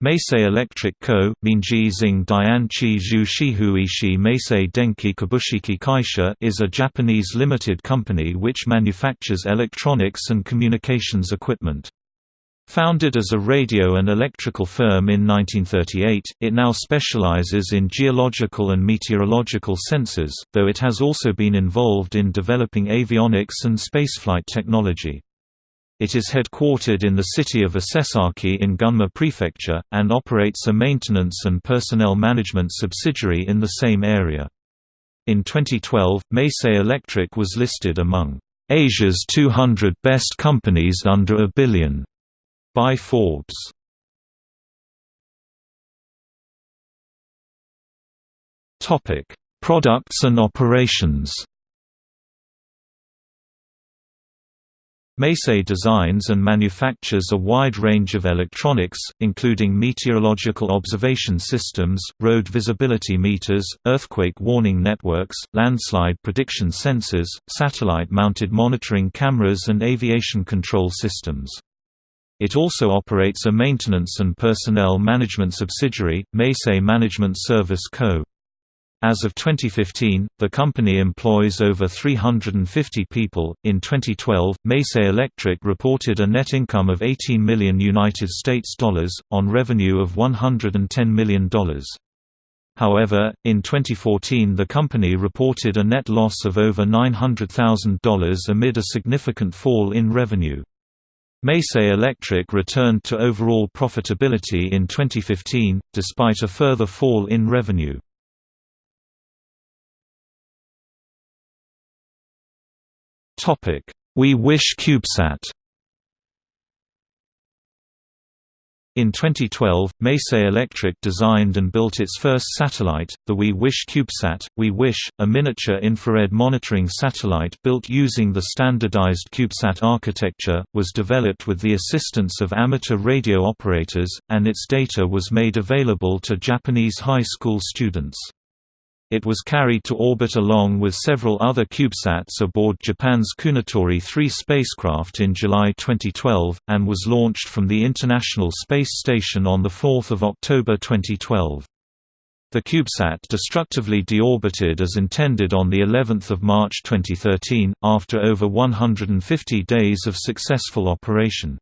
Meisei Electric Co., Meisei Denki Kabushiki Kaisha is a Japanese limited company which manufactures electronics and communications equipment. Founded as a radio and electrical firm in 1938, it now specializes in geological and meteorological sensors, though it has also been involved in developing avionics and spaceflight technology. It is headquartered in the city of Isesaki in Gunma Prefecture, and operates a maintenance and personnel management subsidiary in the same area. In 2012, Meisei Electric was listed among Asia's 200 best companies under a billion by Forbes. Topic: Products and operations Meisei designs and manufactures a wide range of electronics, including meteorological observation systems, road visibility meters, earthquake warning networks, landslide prediction sensors, satellite-mounted monitoring cameras and aviation control systems. It also operates a maintenance and personnel management subsidiary, Meisei Management Service Co. As of 2015, the company employs over 350 people. In 2012, Meisei Electric reported a net income of 18 million United States dollars on revenue of 110 million dollars. However, in 2014 the company reported a net loss of over $900,000 amid a significant fall in revenue. Meisei Electric returned to overall profitability in 2015, despite a further fall in revenue. Topic: We Wish CubeSat. In 2012, Meisei Electric designed and built its first satellite, the We Wish CubeSat. We Wish, a miniature infrared monitoring satellite built using the standardized CubeSat architecture, was developed with the assistance of amateur radio operators, and its data was made available to Japanese high school students. It was carried to orbit along with several other CubeSats aboard Japan's Kounotori 3 spacecraft in July 2012, and was launched from the International Space Station on 4 October 2012. The CubeSat destructively deorbited as intended on the 11th of March 2013, after over 150 days of successful operation.